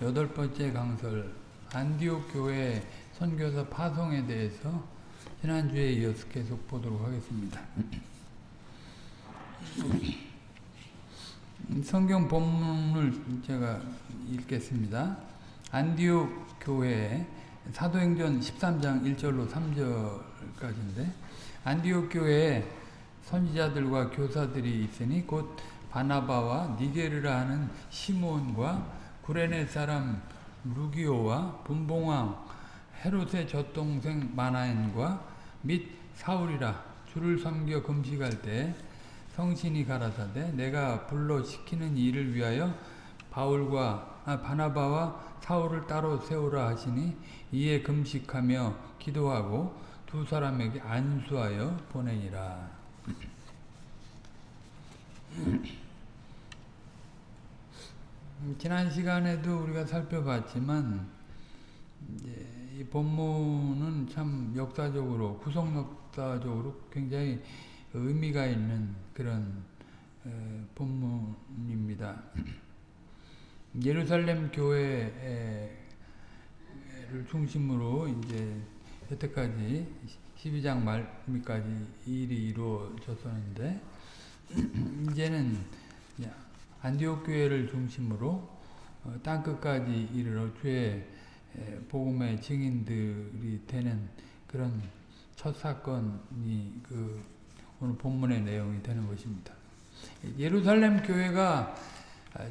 48번째 강설 안디옥 교회 선교사 파송에 대해서 지난주에 이어서 계속 보도록 하겠습니다. 성경 본문을 제가 읽겠습니다. 안디옥 교회 사도행전 13장 1절로 3절까지인데 안디옥 교회에 선지자들과 교사들이 있으니 곧 바나바와 니게르라 하는 시몬과 구레네 사람 루기오와 분봉왕 헤롯의 젖동생 마나엔과 및 사울이라 주를 섬겨 금식할 때 성신이 가라사대 내가 불러 시키는 일을 위하여 바울과 아, 바나바와 사울을 따로 세우라 하시니 이에 금식하며 기도하고 두 사람에게 안수하여 보내니라. 지난 시간에도 우리가 살펴봤지만 이 본문은 참 역사적으로 구속 역사적으로 굉장히 의미가 있는 그런 본문입니다. 예루살렘 교회를 중심으로 이제 여태까지 12장 말미까지 일이 이루어졌었는데 이제는 안디옥 교회를 중심으로 땅 끝까지 이르러 주의 복음의 증인들이 되는 그런 첫 사건이 그 오늘 본문의 내용이 되는 것입니다. 예루살렘 교회가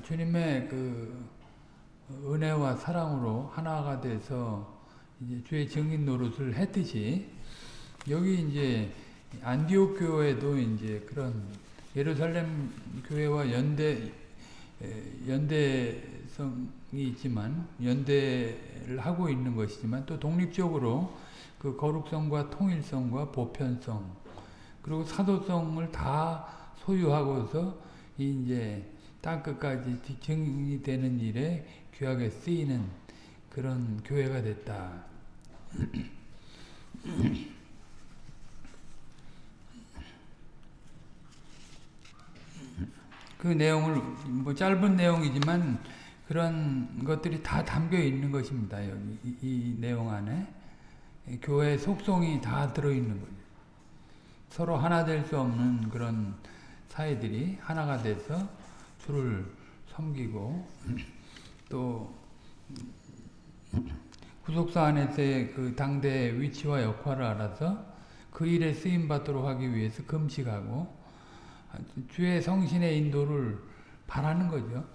주님의 그 은혜와 사랑으로 하나가 돼서 이제 주의 증인 노릇을 했듯이 여기 이제 안디옥 교회도 이제 그런 예루살렘 교회와 연대 연대성이 있지만 연대를 하고 있는 것이지만 또 독립적으로 그 거룩성과 통일성과 보편성 그리고 사도성을 다 소유하고서 이제 땅 끝까지 증이 되는 일에 귀하게 쓰이는 그런 교회가 됐다. 그 내용을 뭐 짧은 내용이지만 그런 것들이 다 담겨 있는 것입니다. 여기 이, 이 내용 안에 교회의 속성이 다 들어 있는 거죠. 서로 하나 될 수 없는 그런 사회들이 하나가 돼서 주를 섬기고 또 구속사 안에서의 그 당대의 위치와 역할을 알아서 그 일에 쓰임 받도록 하기 위해서 금식하고 주의 성신의 인도를 바라는 거죠.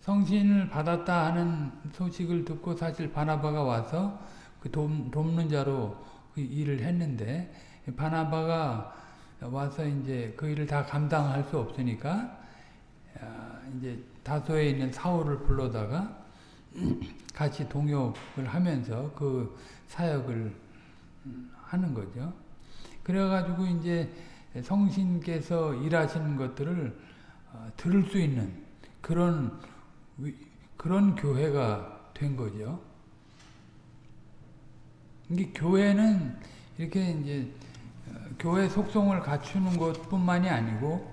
성신을 받았다 하는 소식을 듣고 사실 바나바가 와서 그 돕, 돕는 자로 그 일을 했는데 바나바가 와서 이제 그 일을 다 감당할 수 없으니까 이제 다소에 있는 사울을 불러다가 같이 동역을 하면서 그 사역을 하는 거죠. 그래가지고 이제 성신께서 일하시는 것들을 어, 들을 수 있는 그런 그런 교회가 된 거죠. 이게 교회는 이렇게 이제 어, 교회 속성을 갖추는 것뿐만이 아니고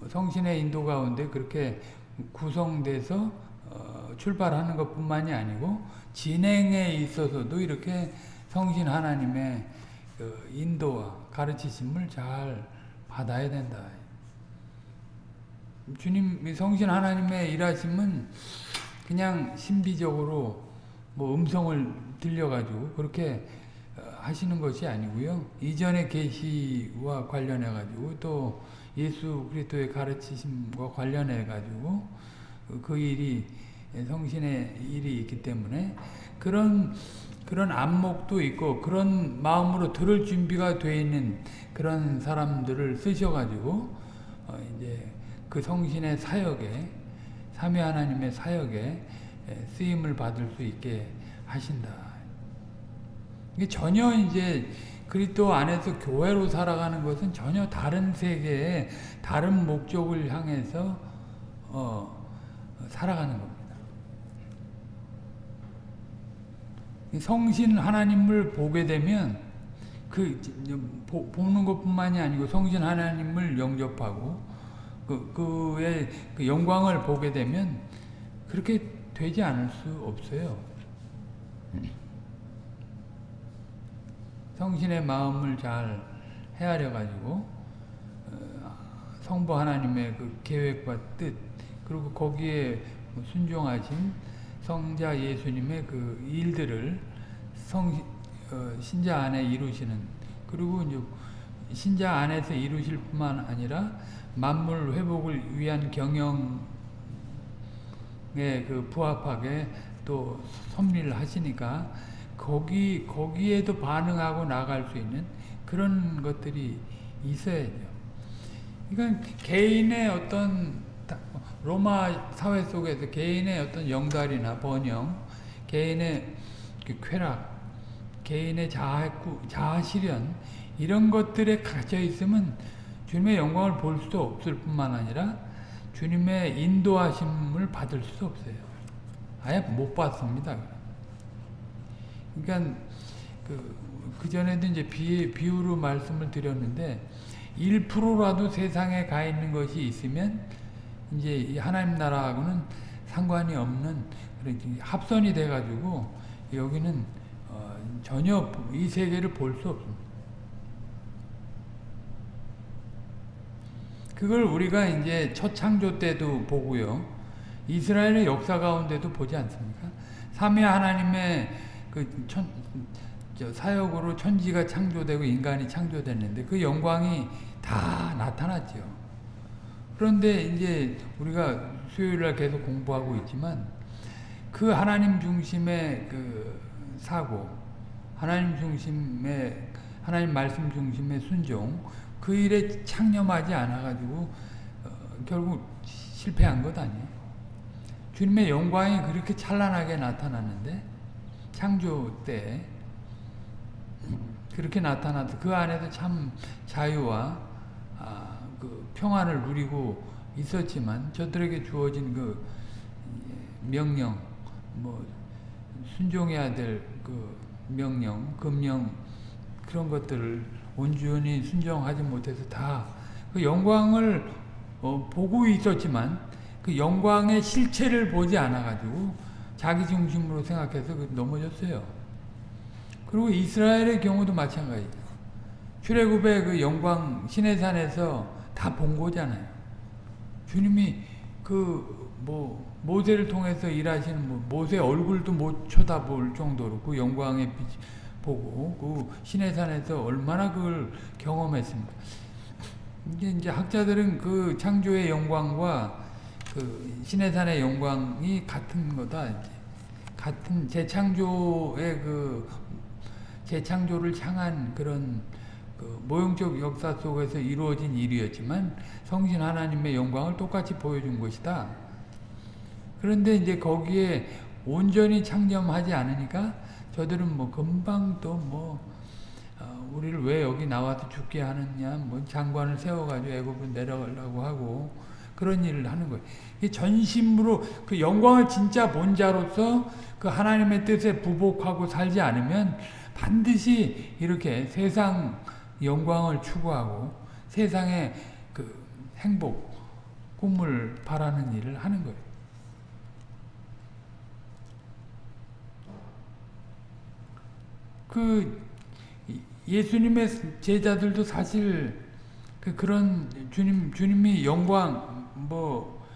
뭐 성신의 인도 가운데 그렇게 구성돼서 어, 출발하는 것뿐만이 아니고 진행에 있어서도 이렇게 성신 하나님의 그 인도와 가르치심을 잘 받아야 된다. 주님 성신 하나님의 일하심은 그냥 신비적으로 뭐 음성을 들려가지고 그렇게 어, 하시는 것이 아니고요. 이전의 계시와 관련해 가지고 또 예수 그리스도의 가르치심과 관련해 가지고 그 일이 성신의 일이 있기 때문에 그런 그런 안목도 있고 그런 마음으로 들을 준비가 되어 있는 그런 사람들을 쓰셔가지고 어 이제 그 성신의 사역에 삼위 하나님의 사역에 쓰임을 받을 수 있게 하신다. 이게 전혀 이제 그리스도 안에서 교회로 살아가는 것은 전혀 다른 세계에 다른 목적을 향해서 어, 살아가는 겁니다. 성신 하나님을 보게 되면 그 보 는 것뿐만이 아니고 성신 하나님을 영접하고 그, 그의 그 영광을 보게 되면 그렇게 되지 않을 수 없어요. 성신의 마음을 잘 헤아려 가지고 어, 성부 하나님의 그 계획과 뜻 그리고 거기에 순종하신 성자 예수님의 그 일들을 성 어, 신자 안에 이루시는 그리고 이제 신자 안에서 이루실 뿐만 아니라 만물 회복을 위한 경영에 그 부합하게 또 섭리를 하시니까 거기 거기에도 반응하고 나갈 수 있는 그런 것들이 있어야죠. 그러니까 개인의 어떤 로마 사회 속에서 개인의 어떤 영달이나 번영, 개인의 그 쾌락, 개인의 자아, 자아 실현 이런 것들에 갇혀 있으면 주님의 영광을 볼 수도 없을 뿐만 아니라 주님의 인도하심을 받을 수도 없어요. 아예 못 받습니다. 그러니까 그, 그 전에도 이제 비, 비유로 말씀을 드렸는데 1%라도 세상에 가 있는 것이 있으면 이제 하나님 나라하고는 상관이 없는 합선이 돼가지고 여기는 어, 전혀 이 세계를 볼 수 없습니다. 그걸 우리가 이제 첫 창조 때도 보고요. 이스라엘의 역사 가운데도 보지 않습니까? 삼위 하나님의 그 천, 사역으로 천지가 창조되고 인간이 창조됐는데 그 영광이 다 나타났죠. 그런데 이제 우리가 수요일날 계속 공부하고 있지만 그 하나님 중심의 그 사고, 하나님 중심의 하나님 말씀 중심의 순종, 그 일에 창념하지 않아가지고 어, 결국 실패한 것 아니에요. 주님의 영광이 그렇게 찬란하게 나타났는데 창조 때 그렇게 나타나도 그 안에도 참 자유와 아, 그 평안을 누리고 있었지만 저들에게 주어진 그 명령, 뭐 순종해야 될 그 명령, 금령 그런 것들을 온전히 순종하지 못해서 다 그 영광을 어, 보고 있었지만 그 영광의 실체를 보지 않아가지고 자기 중심으로 생각해서 그 넘어졌어요. 그리고 이스라엘의 경우도 마찬가지죠. 출애굽의 그 영광 시내산에서 다 본 거잖아요. 주님이 그 뭐 모세를 통해서 일하시는 뭐 모세 얼굴도 못 쳐다볼 정도로 그 영광의 빛 보고 그 시내산에서 얼마나 그걸 경험했습니까? 이제 이제 학자들은 그 창조의 영광과 그 시내산의 영광이 같은 거다. 이제. 같은 재창조의 그 재창조를 향한 그런 그 모형적 역사 속에서 이루어진 일이었지만 성신 하나님의 영광을 똑같이 보여준 것이다. 그런데 이제 거기에 온전히 창념하지 않으니까 저들은 뭐 금방 또뭐 어, 우리를 왜 여기 나와서 죽게 하느냐 뭐 장관을 세워가지고 애굽을 내려가려고 하고 그런 일을 하는 거예요. 전심으로 그 영광을 진짜 본 자로서 그 하나님의 뜻에 부복하고 살지 않으면 반드시 이렇게 세상 영광을 추구하고 세상의 그 행복, 꿈을 바라는 일을 하는 거예요. 그 예수님의 제자들도 사실 그 그런 주님 주님이 영광 뭐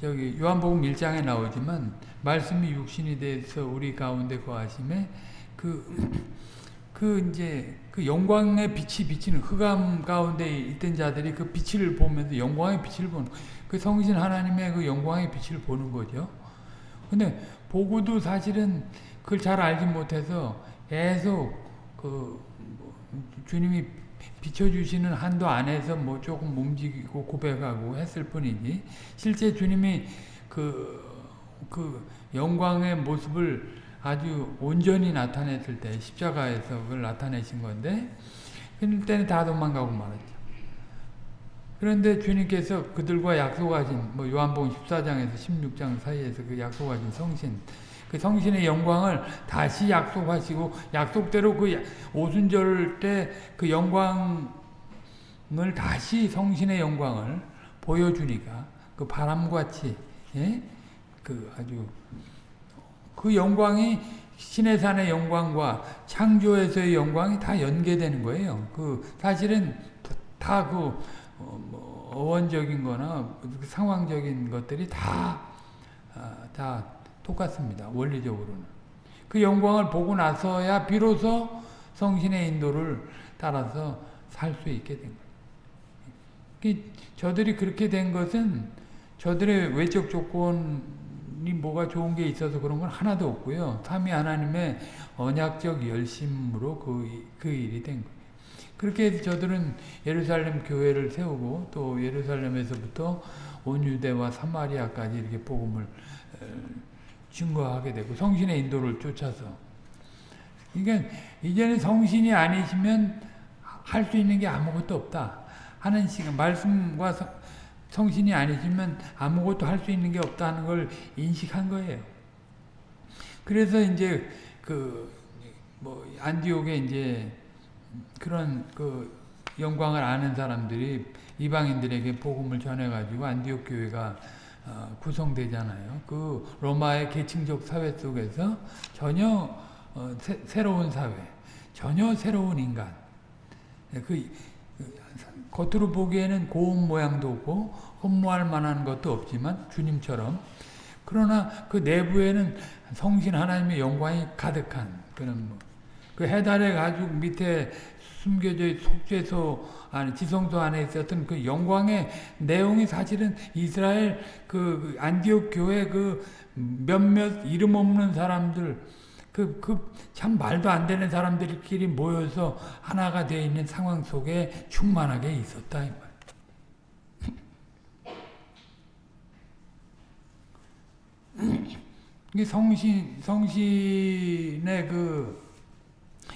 저기 요한복음 1장에 나오지만 말씀이 육신이 돼서 우리 가운데 거하심에 그, 그 이제 그 영광의 빛이 비치는 흑암 가운데 있던 자들이 그 빛을 보면서 영광의 빛을 보는 그 성신 하나님의 그 영광의 빛을 보는 거죠. 근데 보고도 사실은 그걸 잘 알지 못해서 계속 그 주님이 비춰주시는 한도 안에서 뭐 조금 움직이고 고백하고 했을 뿐이지 실제 주님이 그, 그 영광의 모습을 아주 온전히 나타냈을 때 십자가에서 그걸 나타내신 건데 그때는 다 도망가고 말았죠. 그런데 주님께서 그들과 약속하신 뭐 요한복음 14장에서 16장 사이에서 그 약속하신 성신 그 성신의 영광을 다시 약속하시고 약속대로 그 오순절 때 그 영광을 다시 성신의 영광을 보여주니까 그 바람같이 예? 그 아주 그 영광이 신의 산의 영광과 창조에서의 영광이 다 연계되는 거예요. 그 사실은 다그 어, 뭐 어원적인 거나 그 상황적인 것들이 다, 아, 다 똑같습니다. 원리적으로는. 그 영광을 보고 나서야 비로소 성신의 인도를 따라서 살 수 있게 된 거예요. 저들이 그렇게 된 것은 저들의 외적 조건 이 뭐가 좋은 게 있어서 그런 건 하나도 없고요. 삼위 하나님의 언약적 열심으로 그, 그 일이 된 거예요. 그렇게 해서 저들은 예루살렘 교회를 세우고 또 예루살렘에서부터 온 유대와 사마리아까지 이렇게 복음을 증거하게 되고 성신의 인도를 쫓아서 그러니까 이제는 성신이 아니시면 할 수 있는 게 아무것도 없다 하는 시간 말씀과 성신이 아니시면 아무것도 할 수 있는 게 없다는 걸 인식한 거예요. 그래서 이제 그 뭐 안디옥에 이제 그런 그 영광을 아는 사람들이 이방인들에게 복음을 전해가지고 안디옥 교회가 어, 구성되잖아요. 그 로마의 계층적 사회 속에서 전혀 어, 새, 로운 사회, 전혀 새로운 인간. 그, 그 겉으로 보기에는 고운 모양도 없고 흠모할 만한 것도 없지만 주님처럼. 그러나 그 내부에는 성신 하나님의 영광이 가득한 그런 뭐, 그 해달의 가죽 밑에 숨겨져 속죄소 안에 지성소 안에 있었던 그 영광의 내용이 사실은 이스라엘 그 안디옥 교회 그 몇몇 이름 없는 사람들 그 그 참 말도 안 되는 사람들끼리 모여서 하나가 되어 있는 상황 속에 충만하게 있었다 이 말. 성신 성신의 그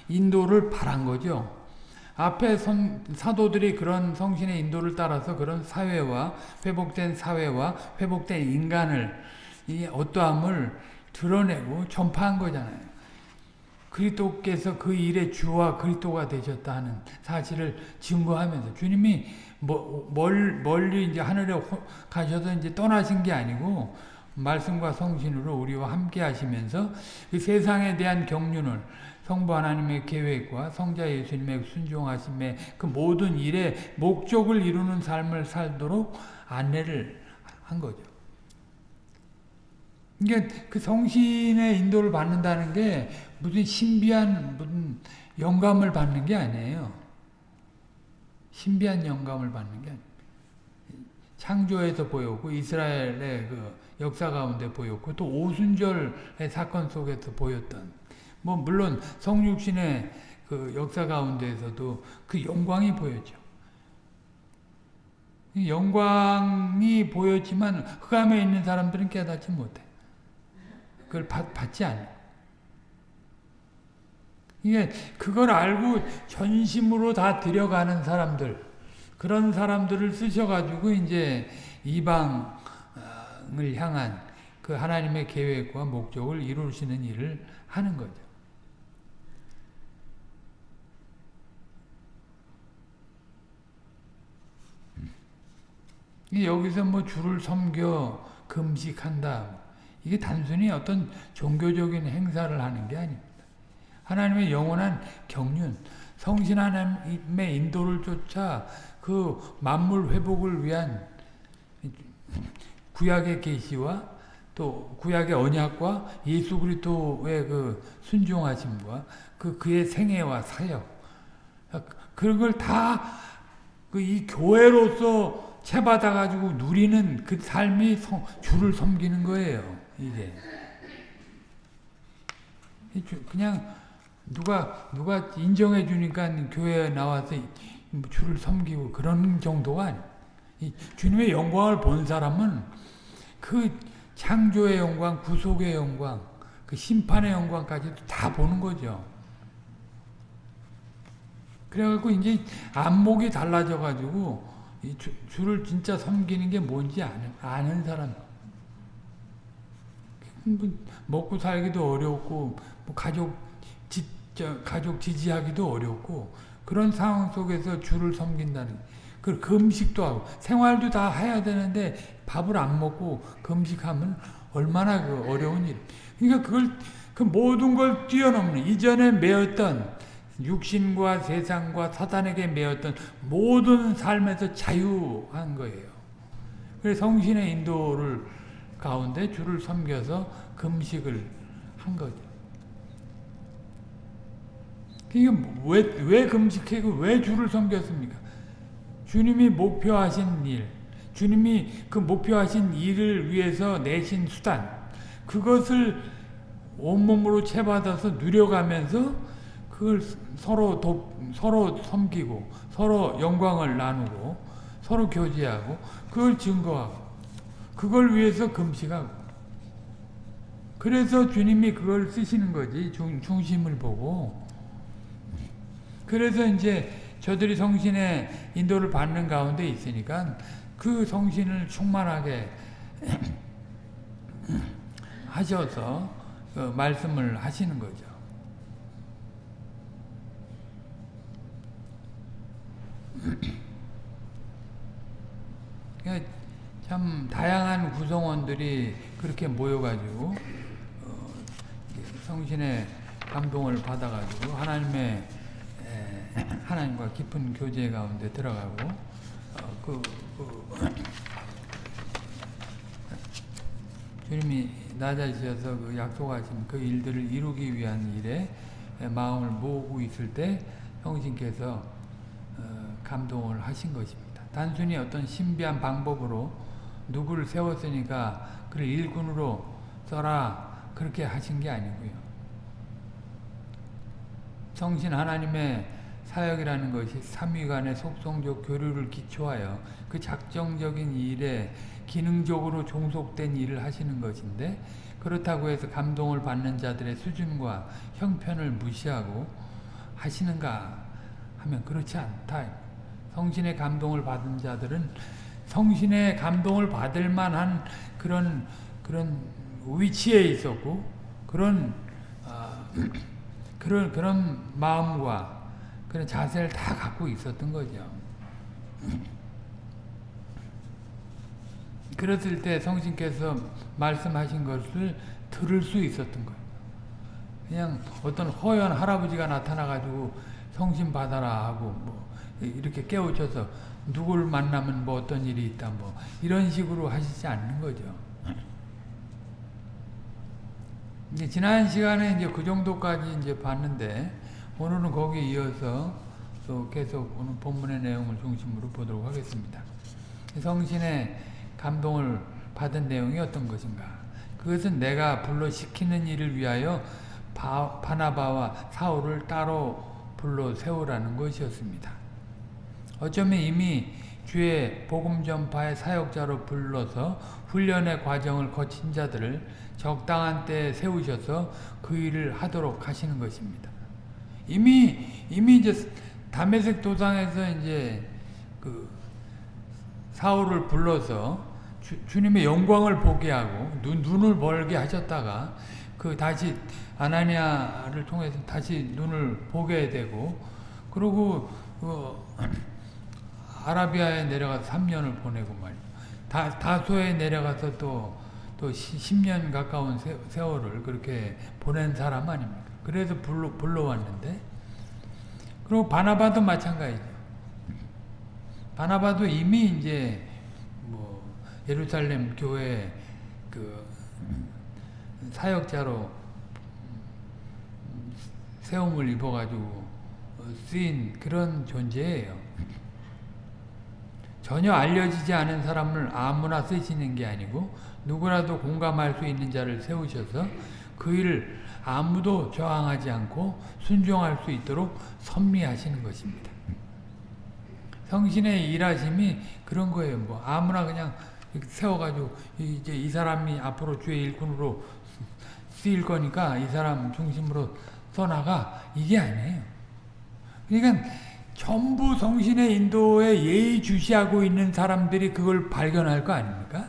인도를 바란 거죠. 앞에 선, 사도들이 그런 성신의 인도를 따라서 그런 사회와 회복된 사회와 회복된 인간을 이 어떠함을 드러내고 전파한 거잖아요. 그리스도께서 그 일의 주와 그리스도가 되셨다 는 사실을 증거하면서 주님이 뭐, 멀, 멀리 이제 하늘에 가셔서 이제 떠나신 게 아니고 말씀과 성신으로 우리와 함께 하시면서 그 세상에 대한 경륜을 성부 하나님의 계획과 성자 예수님의 순종하심의 그 모든 일의 목적을 이루는 삶을 살도록 안내를 한 거죠. 그러니까 그 성신의 인도를 받는다는 게 무슨 신비한 무슨 영감을 받는 게 아니에요. 신비한 영감을 받는 게. 창조에서 보였고 이스라엘의 그 역사 가운데 보였고 또 오순절의 사건 속에서 보였던 뭐 물론 성육신의 그 역사 가운데에서도 그 영광이 보였죠. 영광이 보였지만 흑암에 있는 사람들은 깨닫지 못해. 그걸 받, 받지 않아. 이게 그걸 알고 전심으로 다 들여가는 사람들 그런 사람들을 쓰셔가지고 이제 이방을 향한 그 하나님의 계획과 목적을 이루시는 일을 하는 거죠. 여기서 뭐 주를 섬겨 금식한다. 이게 단순히 어떤 종교적인 행사를 하는 게 아닙니다. 하나님의 영원한 경륜, 성신 하나님의 인도를 쫓아 그 만물 회복을 위한 구약의 계시와 또 구약의 언약과 예수 그리스도의 그 순종하심과 그 그의 생애와 사역 그런 걸다그이 교회로서 채받아 가지고 누리는 그 삶이 성, 주를 섬기는 거예요. 이게 그냥 누가 누가 인정해 주니까 교회에 나와서 주를 섬기고 그런 정도가 아니. 주님의 영광을 본 사람은 그 창조의 영광, 구속의 영광, 그 심판의 영광까지 다 보는 거죠. 그래갖고 이제 안목이 달라져가지고 이 주, 주를 진짜 섬기는 게 뭔지 아는, 아는 사람. 뭐 먹고 살기도 어렵고, 뭐 가족, 지, 저, 가족 지지하기도 어렵고, 그런 상황 속에서 주를 섬긴다는, 그 금식도 하고 생활도 다 해야 되는데 밥을 안 먹고 금식하면 얼마나 그 어려운 일. 그러니까 그걸 그 모든 걸 뛰어넘는 이전에 매였던 육신과 세상과 사단에게 매였던 모든 삶에서 자유한 거예요. 그래서 성신의 인도를 가운데 주를 섬겨서 금식을 한 거죠. 이게 왜, 왜 금식하고 왜 주를 섬겼습니까? 주님이 목표하신 일, 주님이 그 목표하신 일을 위해서 내신 수단, 그것을 온몸으로 채받아서 누려가면서 그걸 서로 도, 서로 섬기고 서로 영광을 나누고 서로 교제하고 그걸 증거하고 그걸 위해서 금식하고 그래서 주님이 그걸 쓰시는 거지 중, 중심을 보고 그래서 이제 저들이 성신의 인도를 받는 가운데 있으니까 그 성신을 충만하게 하셔서 그 말씀을 하시는 거죠. 그러니까 참 다양한 구성원들이 그렇게 모여가지고 어, 성신의 감동을 받아가지고 하나님의 에, 하나님과 깊은 교제 가운데 들어가고 어, 그, 그 주님이 낮아지셔서 그 약속하신 그 일들을 이루기 위한 일에 마음을 모으고 있을 때 성신께서 어, 감동을 하신 것입니다. 단순히 어떤 신비한 방법으로 누구를 세웠으니까 그를 일꾼으로 써라 그렇게 하신 게 아니고요. 성신 하나님의 사역이라는 것이 삼위간의 속성적 교류를 기초하여 그 작정적인 일에 기능적으로 종속된 일을 하시는 것인데 그렇다고 해서 감동을 받는 자들의 수준과 형편을 무시하고 하시는가 하면 그렇지 않다. 성신의 감동을 받은 자들은 성신의 감동을 받을 만한 그런 그런 위치에 있었고 그런 어, 그런 그런 마음과 그런 자세를 다 갖고 있었던 거죠. 그랬을 때 성신께서 말씀하신 것을 들을 수 있었던 거예요. 그냥 어떤 허연 할아버지가 나타나가지고 성신 받아라 하고 뭐 이렇게 깨우쳐서 누구를 만나면 뭐 어떤 일이 있다 뭐 이런 식으로 하시지 않는 거죠. 이제 지난 시간에 이제 그 정도까지 이제 봤는데 오늘은 거기에 이어서 또 계속 오늘 본문의 내용을 중심으로 보도록 하겠습니다. 성신의 감동을 받은 내용이 어떤 것인가? 그것은 내가 불러 시키는 일을 위하여 바, 바나바와 사울을 따로 불러 세우라는 것이었습니다. 어쩌면 이미 주의 복음 전파의 사역자로 불러서 훈련의 과정을 거친 자들을 적당한 때에 세우셔서 그 일을 하도록 하시는 것입니다. 이미 이미 이제 담에색 도상에서 이제 그 사울을 불러서 주, 님의 영광을 보게 하고 눈, 눈을 벌게 하셨다가 그 다시 아나니아를 통해서 다시 눈을 보게 되고 그리고 그 아라비아에 내려가서 3년을 보내고 말이야. 다, 다소에 내려가서 또, 또 10년 가까운 세, 세월을 그렇게 보낸 사람 아닙니까? 그래서 불러, 불러왔는데, 그리고 바나바도 마찬가지죠. 바나바도 이미 이제, 뭐, 예루살렘 교회 그, 사역자로 세움을 입어가지고 쓰인 그런 존재예요. 전혀 알려지지 않은 사람을 아무나 쓰시는 게 아니고 누구라도 공감할 수 있는 자를 세우셔서 그 일을 아무도 저항하지 않고 순종할 수 있도록 섭리하시는 것입니다. 성신의 일하심이 그런 거예요. 뭐 아무나 그냥 세워가지고 이제 이 사람이 앞으로 주의 일꾼으로 쓰일 거니까 이 사람 중심으로 써나가 이게 아니에요. 그러니까 전부 성신의 인도에 예의주시하고 있는 사람들이 그걸 발견할 거 아닙니까?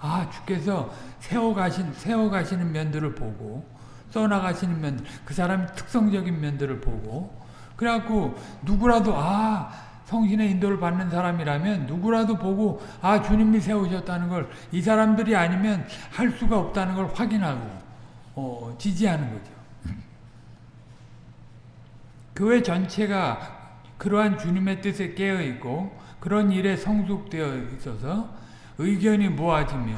아, 주께서 세워가신, 세워가시는 면들을 보고, 써나가시는 면들, 그 사람의 특성적인 면들을 보고, 그래갖고, 누구라도, 아, 성신의 인도를 받는 사람이라면 누구라도 보고 아 주님이 세우셨다는 걸 이 사람들이 아니면 할 수가 없다는 걸 확인하고 어, 지지하는 거죠. 교회 전체가 그러한 주님의 뜻에 깨어 있고 그런 일에 성숙되어 있어서 의견이 모아지며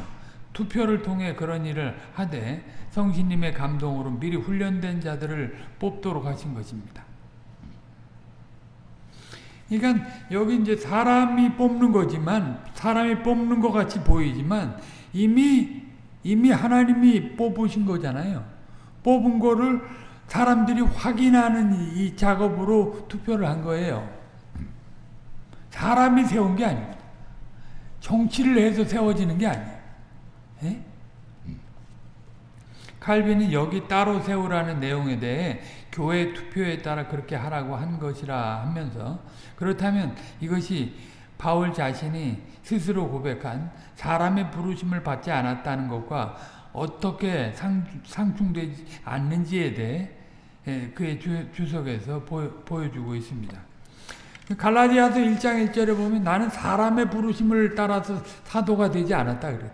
투표를 통해 그런 일을 하되 성신님의 감동으로 미리 훈련된 자들을 뽑도록 하신 것입니다. 그러니까 여기 이제 사람이 뽑는 거지만 사람이 뽑는 것 같이 보이지만 이미 이미 하나님이 뽑으신 거잖아요. 뽑은 거를 사람들이 확인하는 이 작업으로 투표를 한 거예요. 사람이 세운 게 아닙니다. 정치를 해서 세워지는 게 아니에요. 예? 칼빈이 여기 따로 세우라는 내용에 대해 교회 투표에 따라 그렇게 하라고 한 것이라 하면서 그렇다면 이것이 바울 자신이 스스로 고백한 사람의 부르심을 받지 않았다는 것과 어떻게 상, 상충되지 않는지에 대해 그의 주, 석에서 보여, 주고 있습니다. 갈라디아서 1장 1절에 보면 나는 사람의 부르심을 따라서 사도가 되지 않았다 그래.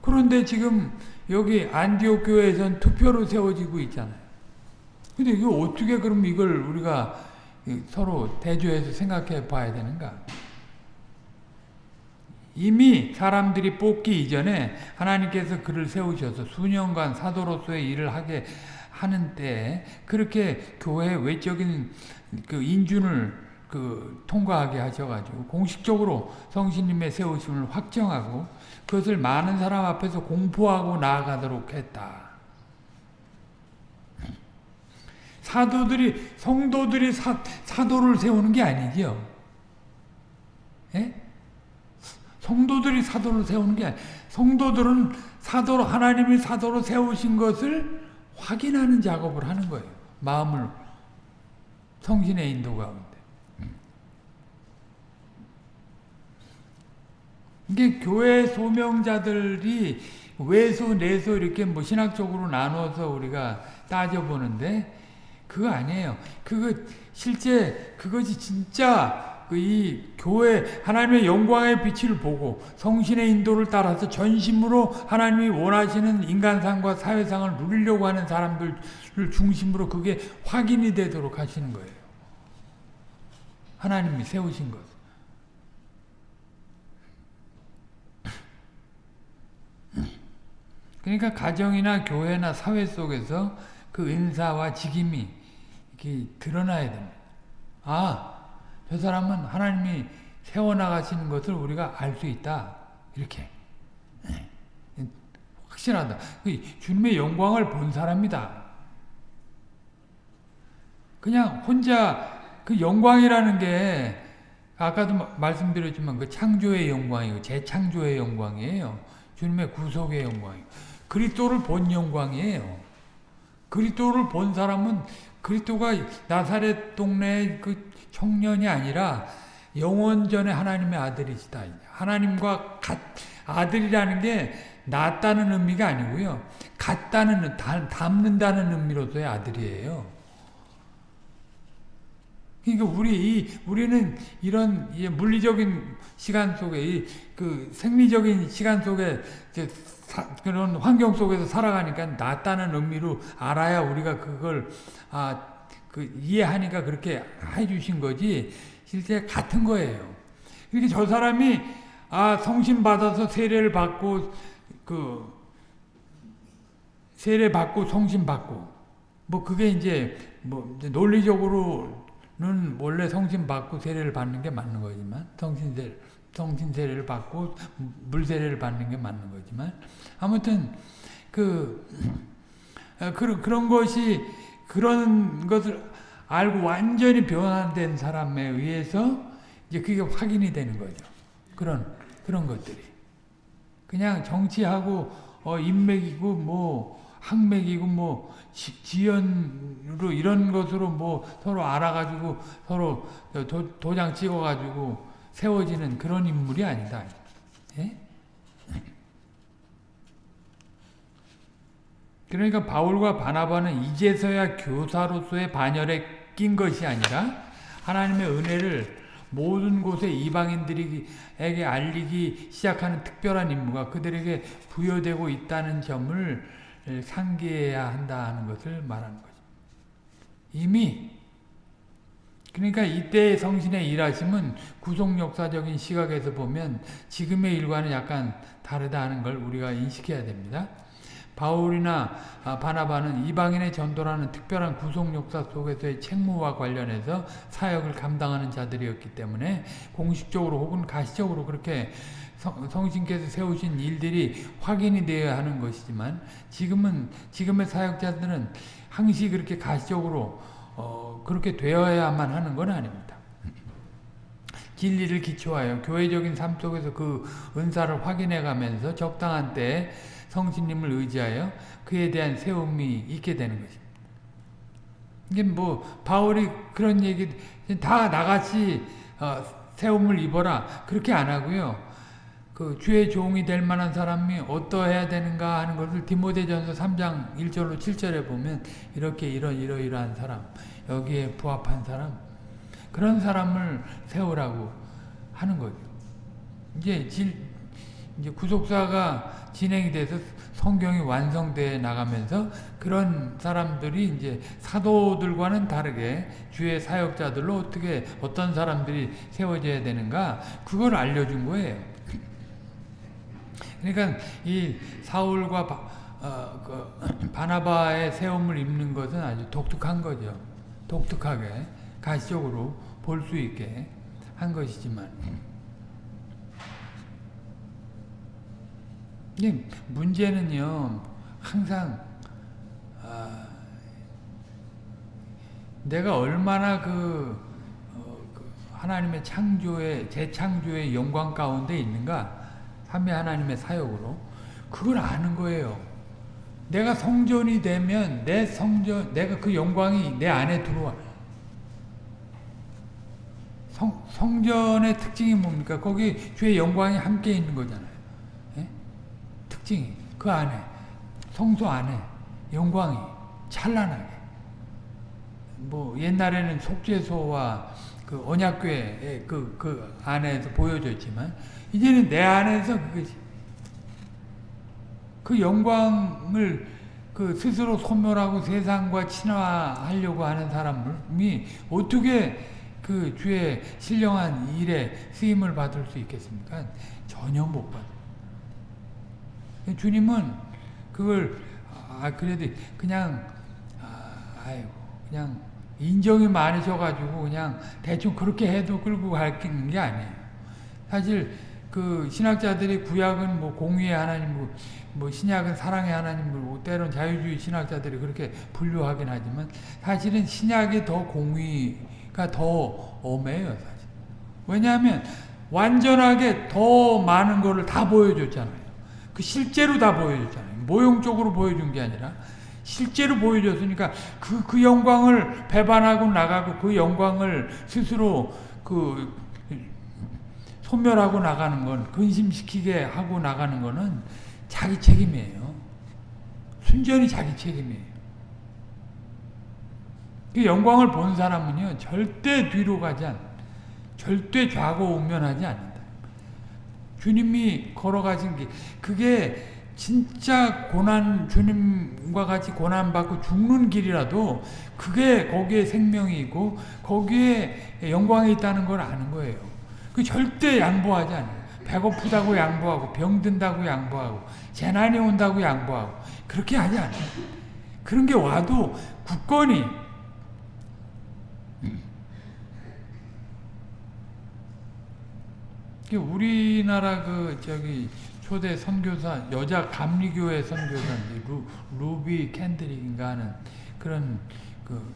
그런데 지금 여기 안디옥 교회에선 투표로 세워지고 있잖아요. 근데 이거 어떻게 그럼 이걸 우리가 서로 대조해서 생각해 봐야 되는가? 이미 사람들이 뽑기 이전에 하나님께서 그를 세우셔서 수년간 사도로서의 일을 하게 하는 때 그렇게 교회 외적인 그 인준을 그 통과하게 하셔가지고 공식적으로 성신님의 세우심을 확정하고 그것을 많은 사람 앞에서 공포하고 나아가도록 했다. 사도들이 성도들이 사, 사도를 세우는 게 아니지요. 예? 성도들이 사도를 세우는 게 아니. 성도들은 사도로 하나님이 사도로 세우신 것을 확인하는 작업을 하는 거예요. 마음을 성신의 인도 가운데. 이게 교회 소명자들이 외소, 내소 이렇게 뭐 신학적으로 나눠서 우리가 따져보는데 그거 아니에요. 그거 실제 그것이 진짜 그 이 교회 하나님의 영광의 빛을 보고 성신의 인도를 따라서 전심으로 하나님이 원하시는 인간상과 사회상을 누리려고 하는 사람들을 중심으로 그게 확인이 되도록 하시는 거예요. 하나님이 세우신 것. 그러니까 가정이나 교회나 사회 속에서 그 은사와 직임이 이렇게 드러나야 됩니다. 아, 저 사람은 하나님이 세워나가시는 것을 우리가 알 수 있다. 이렇게. 네. 확실하다. 그 주님의 영광을 본 사람이다. 그냥 혼자 그 영광이라는 게 아까도 말씀드렸지만 그 창조의 영광이고 재창조의 영광이에요. 주님의 구속의 영광이고 그리스도를 본 영광이에요. 그리스도를 본 사람은 그리스도가 나사렛 동네 그 청년이 아니라 영원전에 하나님의 아들이시다. 하나님과 같, 아들이라는 게 낫다는 의미가 아니고요. 같다는, 닮는다는 의미로서의 아들이에요. 그러니까 우리 이 우리는 이런 물리적인 시간 속에 그 생리적인 시간 속에 그런 환경 속에서 살아가니까 낫다는 의미로 알아야 우리가 그걸 아, 그 이해하니까 그렇게 해주신 거지 실제 같은 거예요. 이렇게 저 사람이 아 성신 받아서 세례를 받고 그 세례 받고 성신 받고 뭐 그게 이제 뭐 논리적으로는 원래 성신 받고 세례를 받는 게 맞는 거지만 성신 세 성신 세례를 받고 물 세례를 받는 게 맞는 거지만 아무튼 그, 어, 그 그런 것이 그런 것을 알고 완전히 변화된 사람에 의해서 이제 그게 확인이 되는 거죠. 그런 그런 것들이 그냥 정치하고 어, 인맥이고 뭐 학맥이고 뭐 지, 연으로 이런 것으로 뭐 서로 알아가지고 서로 도, 도장 찍어가지고 세워지는 그런 인물이 아니다. 예? 그러니까 바울과 바나바는 이제서야 교사로서의 반열에 낀 것이 아니라 하나님의 은혜를 모든 곳에 이방인들에게 알리기 시작하는 특별한 임무가 그들에게 부여되고 있다는 점을 상기해야 한다는 것을 말하는 거죠. 이미 그러니까 이때의 성신의 일하심은 구속 역사적인 시각에서 보면 지금의 일과는 약간 다르다는 걸 우리가 인식해야 됩니다. 바울이나 바나바는 이방인의 전도라는 특별한 구속 역사 속에서의 책무와 관련해서 사역을 감당하는 자들이었기 때문에 공식적으로 혹은 가시적으로 그렇게 성신께서 세우신 일들이 확인이 되어야 하는 것이지만 지금은 지금의 사역자들은 항시 그렇게 가시적으로 어, 그렇게 되어야만 하는 건 아닙니다. 진리를 기초하여 교회적인 삶 속에서 그 은사를 확인해 가면서 적당한 때에 성신님을 의지하여 그에 대한 세움이 있게 되는 것입니다. 이게 뭐 바울이 그런 얘기 다 나같이 어, 세움을 입어라 그렇게 안 하고요. 그 주의 종이 될 만한 사람이 어떠해야 되는가 하는 것을 디모데전서 3장 1절로 7절에 보면 이렇게 이런 이러이러한 사람 여기에 부합한 사람 그런 사람을 세우라고 하는 거죠. 이제 질, 이제 구속사가 진행이 돼서 성경이 완성돼 나가면서 그런 사람들이 이제 사도들과는 다르게 주의 사역자들로 어떻게 어떤 사람들이 세워져야 되는가 그걸 알려준 거예요. 그러니까 이 사울과 바, 어, 그 바나바의 세움을 입는 것은 아주 독특한 거죠. 독특하게 가시적으로 볼 수 있게 한 것이지만 문제는요 항상 아, 내가 얼마나 그, 어, 그 하나님의 창조의 재창조의 영광 가운데 있는가 삼위 하나님의 사역으로 그걸 아는 거예요. 내가 성전이 되면 내 성전 내가 그 영광이 내 안에 들어와. 성, 성전의 특징이 뭡니까? 거기 주의 영광이 함께 있는 거잖아요. 예? 특징이 그 안에 성소 안에 영광이 찬란하게 뭐 옛날에는 속죄소와 그 언약궤의 그, 그 안에서 보여졌지만 이제는 내 안에서 그것이 그 영광을 그 스스로 소멸하고 세상과 친화하려고 하는 사람이 어떻게 그 주의 신령한 일에 쓰임을 받을 수 있겠습니까? 전혀 못 받아요. 주님은 그걸 아 그래도 그냥 아, 아이고 그냥 인정이 많으셔가지고 그냥 대충 그렇게 해도 끌고 가는 게 아니에요. 사실 그 신학자들이 구약은 뭐 공의의 하나님, 뭐, 뭐 신약은 사랑의 하나님, 뭐 때론 자유주의 신학자들이 그렇게 분류하긴 하지만 사실은 신약이 더 공의가 더 엄해요, 사실. 왜냐하면 완전하게 더 많은 거를 다 보여줬잖아요. 그 실제로 다 보여줬잖아요. 모형적으로 보여준 게 아니라 실제로 보여줬으니까 그, 그 영광을 배반하고 나가고 그 영광을 스스로 그 소멸하고 나가는 건 근심시키게 하고 나가는 거는 자기 책임이에요. 순전히 자기 책임이에요. 그 영광을 본 사람은요 절대 뒤로 가지 않, 절대 좌고 우면하지 않는다. 주님이 걸어가신 게 그게 진짜 고난 주님과 같이 고난 받고 죽는 길이라도 그게 거기에 생명이 있고 거기에 영광이 있다는 걸 아는 거예요. 그 절대 양보하지 않아요. 배고프다고 양보하고 병든다고 양보하고 재난이 온다고 양보하고 그렇게 하지 않아요. 그런 게 와도 굳건히 우리나라 그 저기 초대 선교사 여자 감리교회 선교사인데 루, 루비 캔드릭인가 하는 그런 그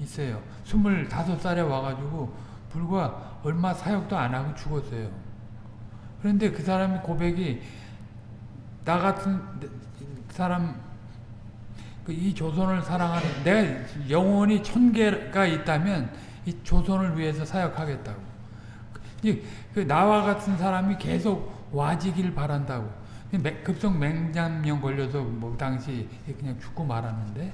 있어요. 25살에 와가지고 불과 얼마 사역도 안 하고 죽었어요. 그런데 그 사람이 고백이 나 같은 사람 그이 조선을 사랑하는 내가 영혼이 천 개가 있다면 이 조선을 위해서 사역하겠다고. 그 나와 같은 사람이 계속 와지길 바란다고. 급성 맹장염 걸려서 뭐 당시 그냥 죽고 말았는데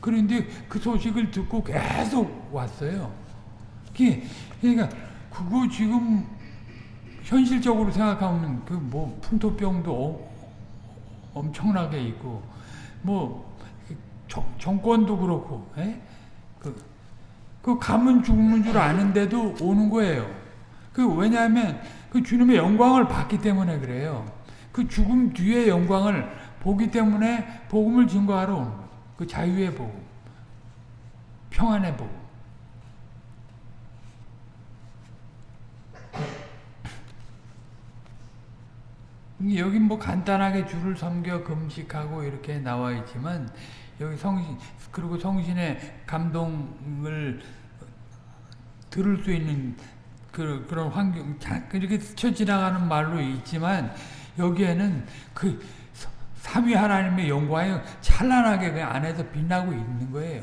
그런데 그 소식을 듣고 계속 왔어요. 이게 그러니까 그거 지금 현실적으로 생각하면 그 뭐 풍토병도 어, 엄청나게 있고 뭐 정, 정권도 그렇고 에? 그, 그 가면 죽는 줄 아는데도 오는 거예요. 그 왜냐하면 그 주님의 영광을 봤기 때문에 그래요. 그 죽음 뒤의 영광을 보기 때문에 복음을 증거하러 오는 거예요. 그 자유의 복음, 평안의 복음. 여기 뭐 간단하게 주를 섬겨 금식하고 이렇게 나와 있지만 여기 성신 그리고 성신의 감동을 들을 수 있는 그, 그런 환경 이렇게 스쳐 지나가는 말로 있지만 여기에는 그 삼위 하나님의 영광이 찬란하게 그 안에서 빛나고 있는 거예요.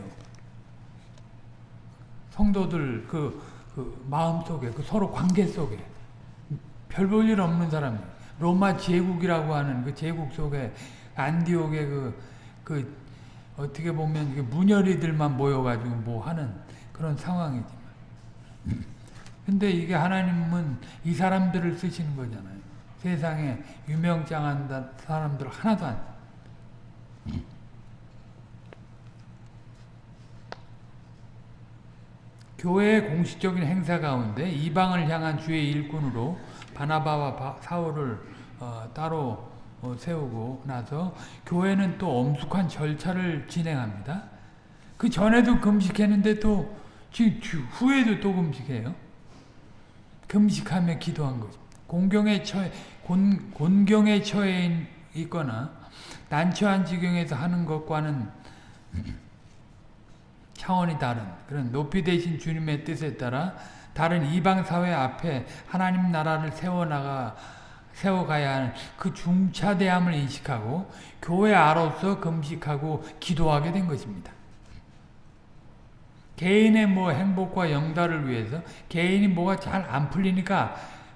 성도들 그, 그 마음 속에 그 서로 관계 속에. 별 볼 일 없는 사람 로마 제국이라고 하는 그 제국 속에 안디옥의 그, 그 어떻게 보면 문열이들만 모여가지고 뭐 하는 그런 상황이지만 근데 이게 하나님은 이 사람들을 쓰시는 거잖아요. 세상에 유명장한 사람들 하나도 안 교회의 공식적인 행사 가운데 이방을 향한 주의 일꾼으로 바나바와 사울을 어, 따로 어, 세우고 나서 교회는 또 엄숙한 절차를 진행합니다. 그 전에도 금식했는데 또 지금 후에도 또 금식해요. 금식하며 기도한 거죠. 공경에 처해 곤, 곤경에 처해 있거나 난처한 지경에서 하는 것과는 차원이 다른 그런 높이 되신 주님의 뜻에 따라 다른 이방 사회 앞에 하나님 나라를 세워나가 세워가야 하는 그 중차대함을 인식하고 교회 아로서 금식하고 기도하게 된 것입니다. 개인의 뭐 행복과 영달을 위해서 개인이 뭐가 잘 안 풀리니까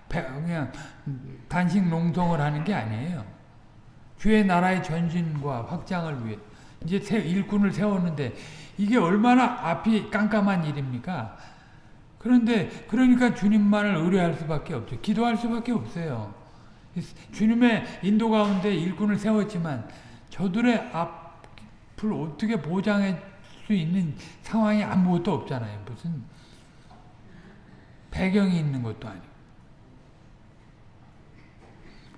그냥 단식 농성을 하는 게 아니에요. 주의 나라의 전진과 확장을 위해 이제 일꾼을 세웠는데 이게 얼마나 앞이 깜깜한 일입니까? 그런데 그러니까 주님만을 의뢰할 수밖에 없죠. 기도할 수밖에 없어요. 주님의 인도 가운데 일꾼을 세웠지만 저들의 앞을 어떻게 보장해 수 있는 상황이 아무것도 없잖아요. 무슨 배경이 있는 것도 아니고.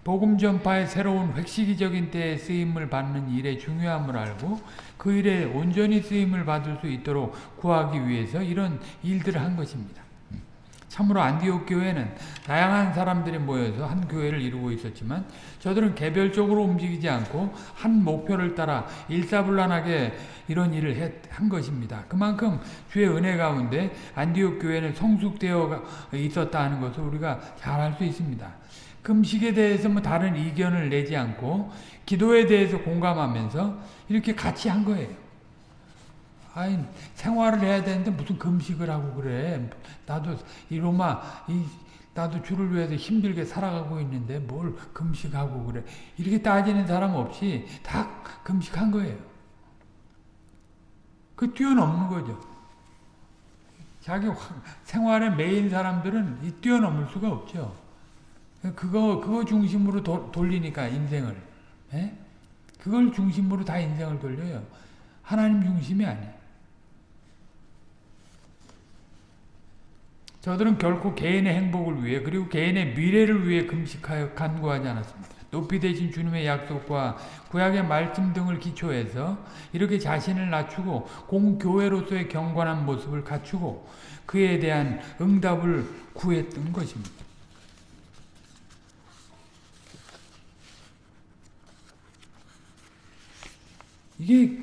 복음 전파의 새로운 획시기적인 때에 쓰임을 받는 일의 중요함을 알고 그 일에 온전히 쓰임을 받을 수 있도록 구하기 위해서 이런 일들을 한 것입니다. 참으로 안디옥 교회는 다양한 사람들이 모여서 한 교회를 이루고 있었지만 저들은 개별적으로 움직이지 않고 한 목표를 따라 일사불란하게 이런 일을 했, 한 것입니다. 그만큼 주의 은혜 가운데 안디옥 교회는 성숙되어 있었다 는 것을 우리가 잘 알 수 있습니다. 금식에 대해서 뭐 다른 이견을 내지 않고 기도에 대해서 공감하면서 이렇게 같이 한 거예요. 아니 생활을 해야 되는데 무슨 금식을 하고 그래. 나도 이 로마 이 나도 주를 위해서 힘들게 살아가고 있는데 뭘 금식하고 그래. 이렇게 따지는 사람 없이 다 금식한 거예요. 그 뛰어넘는 거죠. 자기 생활에 매인 사람들은 이 뛰어넘을 수가 없죠. 그거 그거 중심으로 도, 돌리니까 인생을. 에? 예? 그걸 중심으로 다 인생을 돌려요. 하나님 중심이 아니에요. 저들은 결코 개인의 행복을 위해 그리고 개인의 미래를 위해 금식하여 간구하지 않았습니다. 높이 되신 주님의 약속과 구약의 말씀 등을 기초해서 이렇게 자신을 낮추고 공교회로서의 경건한 모습을 갖추고 그에 대한 응답을 구했던 것입니다. 이게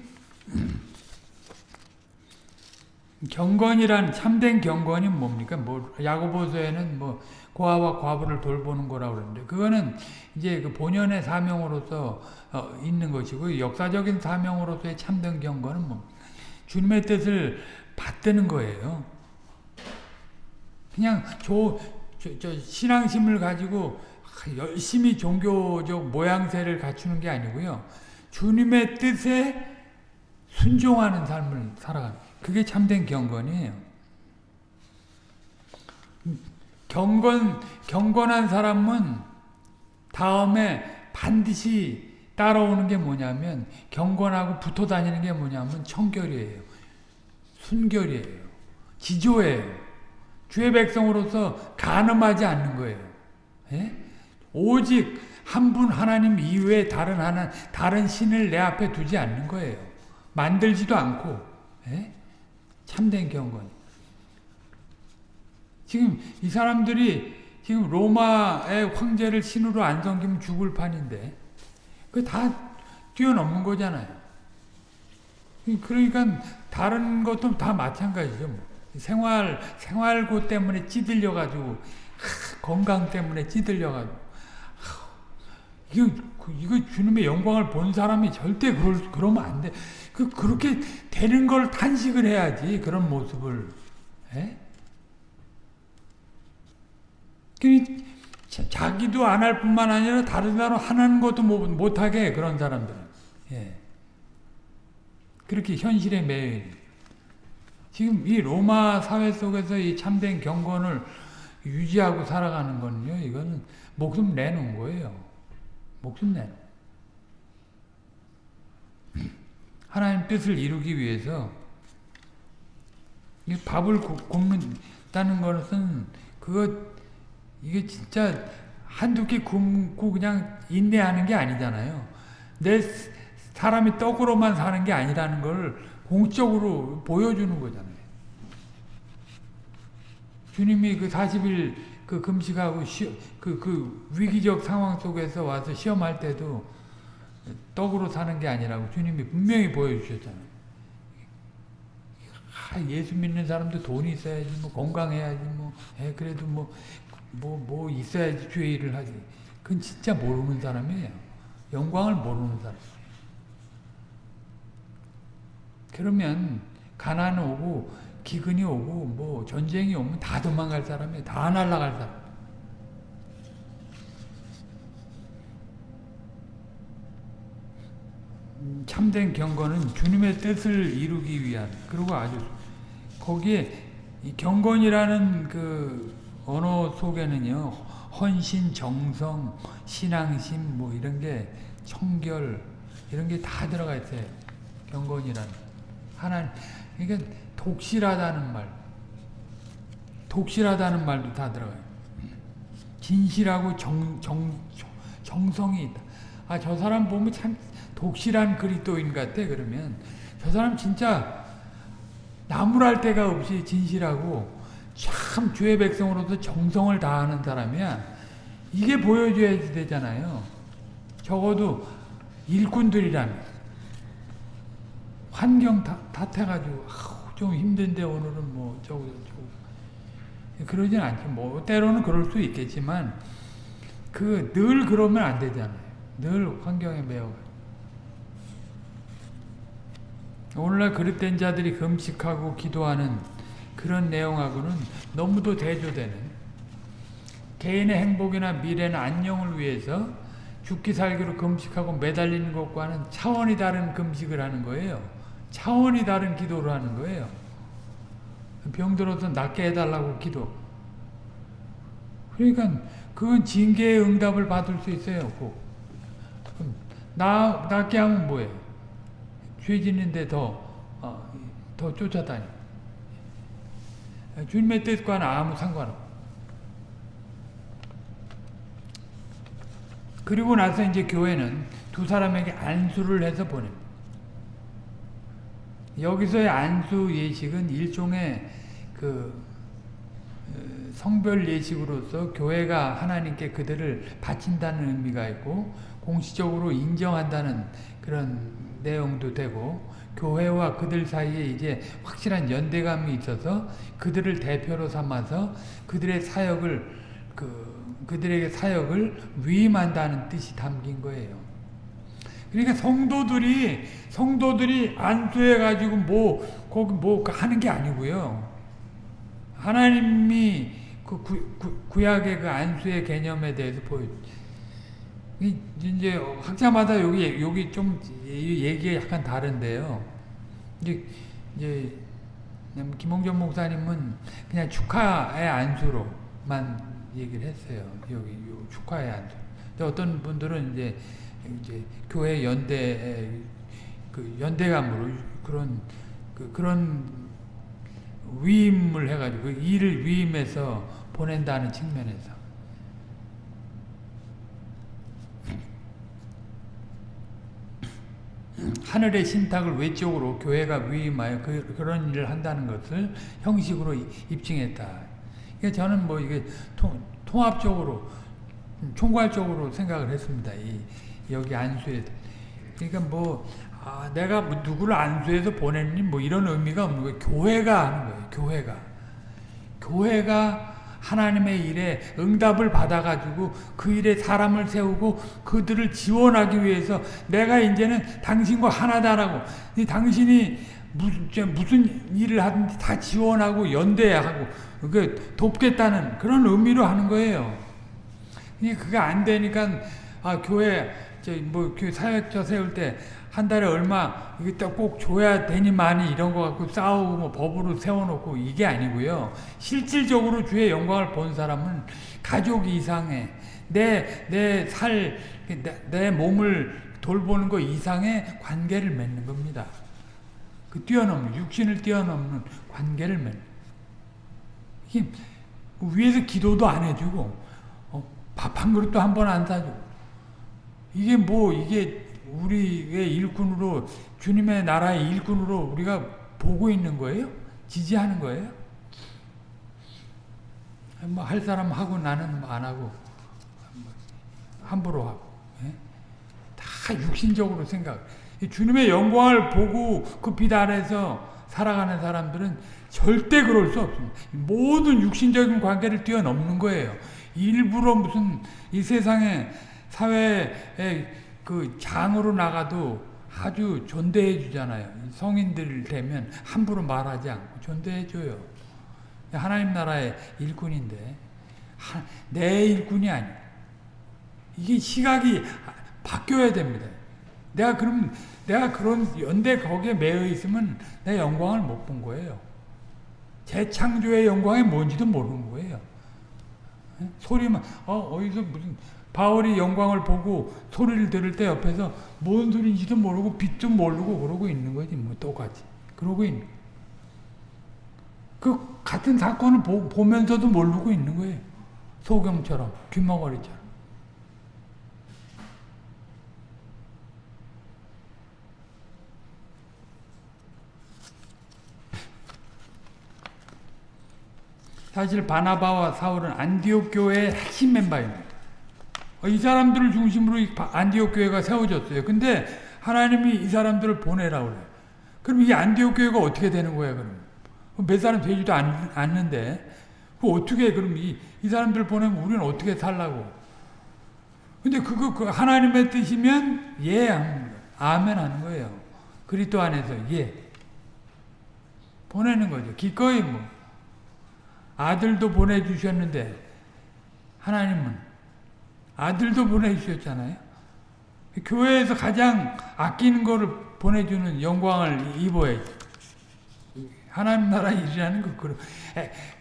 경건이란 참된 경건이 뭡니까? 뭐 야고보서에는 뭐 고아와 과부를 돌보는 거라고 그러는데 그거는 이제 그 본연의 사명으로서 어, 있는 것이고 역사적인 사명으로서의 참된 경건은 뭐 주님의 뜻을 받드는 거예요. 그냥 저, 저, 저 신앙심을 가지고 열심히 종교적 모양새를 갖추는 게 아니고요. 주님의 뜻에 순종하는 삶을 살아가는 그게 참된 경건이에요. 경건 경건한 사람은 다음에 반드시 따라오는 게 뭐냐면 경건하고 붙어 다니는 게 뭐냐면 청결이에요. 순결이에요. 지조예요. 주의 백성으로서 가늠하지 않는 거예요. 예? 오직 한 분 하나님 이외에 다른 하나 다른 신을 내 앞에 두지 않는 거예요. 만들지도 않고 예? 참된 경건. 지금 이 사람들이 지금 로마의 황제를 신으로 안 섬기면 죽을 판인데 그 다 뛰어넘는 거잖아요. 그러니까 다른 것도 다 마찬가지죠. 뭐. 생활 생활고 때문에 찌들려 가지고 건강 때문에 찌들려 가지고 이거 이거 주님의 영광을 본 사람이 절대 그럴 그러면 안 돼. 그 그렇게 되는 걸 탄식을 해야지 그런 모습을. 에? 자기도 안 할 뿐만 아니라 다른 사람 하는 것도 못, 하게 그런 사람들은. 예. 그렇게 현실에 매여 지금 이 로마 사회 속에서 이 참된 경건을 유지하고 살아가는 거는요, 이거는 목숨 내놓은 거예요. 목숨 내놓은. 하나님 뜻을 이루기 위해서 밥을 굶는다는 것은 그거 이게 진짜 한두 끼 굶고 그냥 인내하는 게 아니잖아요. 내 사람이 떡으로만 사는 게 아니라는 걸 공적으로 보여주는 거잖아요. 주님이 그 40일 그 금식하고 시, 그, 그 위기적 상황 속에서 와서 시험할 때도 떡으로 사는 게 아니라고 주님이 분명히 보여주셨잖아요. 아, 예수 믿는 사람도 돈이 있어야지, 뭐 건강해야지, 뭐, 에, 그래도 뭐, 뭐, 뭐 있어야지 주의 일을 하지. 그건 진짜 모르는 사람이에요. 영광을 모르는 사람. 그러면 가난 오고 기근이 오고 뭐 전쟁이 오면 다 도망갈 사람이에요. 다 날아갈 사람. 참된 경건은 주님의 뜻을 이루기 위한 그리고 아주 거기에 경건이라는 그 언어 속에는요 헌신, 정성, 신앙심 뭐 이런 게 청결 이런 게 다 들어가 있어요. 경건이라는 하나 그러니까 독실하다는 말, 독실하다는 말도 다 들어가요. 진실하고 정, 정, 정성이 있다. 아, 저 사람 보면 참 독실한 그리스도인 같아, 그러면. 저 사람 진짜 나무랄 데가 없이 진실하고 참 주의 백성으로서 정성을 다하는 사람이야. 이게 보여줘야 되잖아요. 적어도 일꾼들이라면. 환경 탓해가지고 좀 힘든데 오늘은 뭐 저거 저거 그러진 않죠. 뭐 때로는 그럴 수 있겠지만 그 늘 그러면 안 되잖아요. 늘 환경에 매여. 오늘날 그릇된 자들이 금식하고 기도하는 그런 내용하고는 너무도 대조되는 개인의 행복이나 미래나 안녕을 위해서 죽기 살기로 금식하고 매달리는 것과는 차원이 다른 금식을 하는 거예요. 차원이 다른 기도를 하는 거예요. 병들어서 낫게 해달라고 기도. 그러니까 그건 징계의 응답을 받을 수 있어요. 꼭. 나, 낫게 하면 뭐예요? 죄 짓는데 더, 어, 더 쫓아다니. 주님의 뜻과는 아무 상관없고. 그리고 나서 이제 교회는 두 사람에게 안수를 해서 보냅니다. 여기서의 안수 예식은 일종의 그 어, 성별 예식으로서 교회가 하나님께 그들을 바친다는 의미가 있고 공식적으로 인정한다는 그런 내용도 되고 교회와 그들 사이에 이제 확실한 연대감이 있어서 그들을 대표로 삼아서 그들의 사역을 그 그들에게 사역을 위임한다는 뜻이 담긴 거예요. 그러니까 성도들이 성도들이 안수해 가지고 뭐 거기 뭐 하는 게 아니고요. 하나님이 그 구, 구, 약의 그 안수의 개념에 대해서 보여. 이제 학자마다 여기 여기 좀 얘기가 약간 다른데요. 이제 이제 김홍전 목사님은 그냥 축하의 안수로 얘기를 했어요. 여기 요 축하의 안수. 근데 어떤 분들은 이제 이제 교회 연대 그 연대감으로 그런 그 그런 위임을 해가지고 그 일을 위임해서 보낸다는 측면에서 하늘의 신탁을 외적으로 교회가 위임하여 그, 그런 일을 한다는 것을 형식으로 입증했다. 그러니까 저는 뭐 이게 통, 통합적으로 총괄적으로 생각을 했습니다. 이 여기 안수에 그러니까 뭐 아, 내가 뭐 누구를 안수해서 보냈니 뭐 이런 의미가 없는 거예요. 교회가 하는 거예요. 교회가 교회가 하나님의 일에 응답을 받아가지고 그 일에 사람을 세우고 그들을 지원하기 위해서 내가 이제는 당신과 하나다라고 당신이 무슨, 일을 하든지 다 지원하고 연대하고 그 돕겠다는 그런 의미로 하는 거예요. 그게 안 되니까 아 교회 저뭐 사역자 세울 때 한 달에 얼마 이게 꼭 줘야 되니만이 이런 거 갖고 싸우고 뭐 법으로 세워놓고 이게 아니고요. 실질적으로 주의 영광을 본 사람은 가족 이상의 내내살내 몸을 돌보는 것 이상의 관계를 맺는 겁니다. 그 뛰어넘는 육신을 뛰어넘는 관계를 맺는. 이게 위에서 기도도 안 해주고 어, 밥 한 그릇도 한 번 안 사주고 이게 뭐 이게 우리의 일꾼으로 주님의 나라의 일꾼으로 우리가 보고 있는 거예요? 지지하는 거예요? 뭐 할 사람 하고 나는 안 하고 함부로 하고 예? 다 육신적으로 생각. 주님의 영광을 보고 그 빛 아래서 살아가는 사람들은 절대 그럴 수 없습니다. 모든 육신적인 관계를 뛰어넘는 거예요. 일부러 무슨 이 세상에 사회에 그 장으로 나가도 아주 존대해 주잖아요. 성인들 되면 함부로 말하지 않고 존대해 줘요. 하나님 나라의 일꾼인데 하, 내 일꾼이 아니 이게 시각이 바뀌어야 됩니다. 내가 그럼 내가 그런 연대 거기에 매여 있으면 내 영광을 못 본 거예요. 재창조의 영광이 뭔지도 모르는 거예요. 소리만 어 어디서 무슨 바울이 영광을 보고 소리를 들을 때 옆에서 뭔 소리인지도 모르고 빛도 모르고 그러고 있는 거지 뭐 똑같이. 그러고 있는. 그 같은 사건을 보, 보면서도 모르고 있는 거예요. 소경처럼 귀머거리처럼. 사실 바나바와 사울은 안디옥 교회의 핵심 멤버입니다. 어, 이 사람들을 중심으로 안디옥 교회가 세워졌어요. 근데 하나님이 이 사람들을 보내라 그래. 그럼 이 안디옥 교회가 어떻게 되는 거야, 그럼? 몇 사람 되지도 않, 않는데. 그 어떻게, 그럼 이, 이 사람들 보내면 우리는 어떻게 살라고? 근데 그거, 그 하나님의 뜻이면, 예, 아멘 하는 거예요. 그리스도 안에서, 예. 보내는 거죠. 기꺼이 뭐. 아들도 보내주셨는데, 하나님은 아들도 보내주셨잖아요. 교회에서 가장 아끼는 거를 보내주는 영광을 입어야지. 하나님 나라 일이라는 거,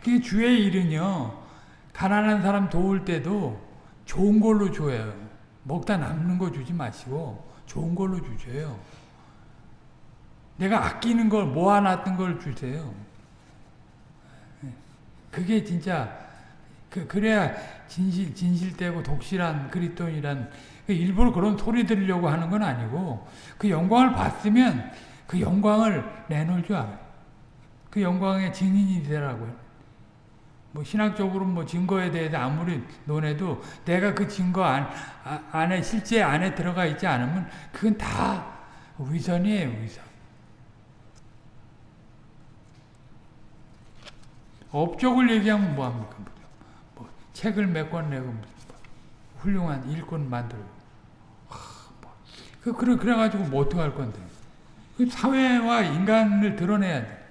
그게 주의 일은요, 가난한 사람 도울 때도 좋은 걸로 줘요. 먹다 남는 거 주지 마시고, 좋은 걸로 주세요. 내가 아끼는 걸, 모아놨던 걸 주세요. 그게 진짜, 그, 그래야 진실, 진실되고 독실한 그리스도인이란 그 일부러 그런 소리 들으려고 하는 건 아니고 그 영광을 봤으면 그 영광을 내놓을 줄 알아요. 그 영광의 증인이 되라고요. 뭐 신학적으로 뭐 증거에 대해서 아무리 논해도 내가 그 증거 안, 아, 안에 실제 안에 들어가 있지 않으면 그건 다 위선이에요, 위선. 업적을 얘기하면 뭐합니까? 책을 몇 권 내고 훌륭한 일꾼 만들고 뭐. 그 그래 그래가지고 뭐 어떡할 건데. 그 사회와 인간을 드러내야 돼.